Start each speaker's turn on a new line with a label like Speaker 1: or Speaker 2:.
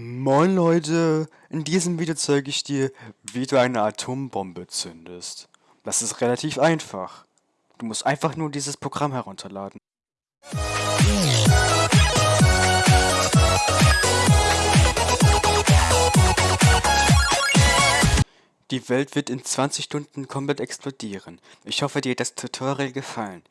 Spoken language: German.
Speaker 1: Moin Leute, in diesem Video zeige ich dir, wie du eine Atombombe zündest. Das ist relativ einfach. Du musst einfach nur dieses Programm herunterladen. Die Welt wird in 20 Stunden komplett explodieren. Ich hoffe dir hat das Tutorial gefallen.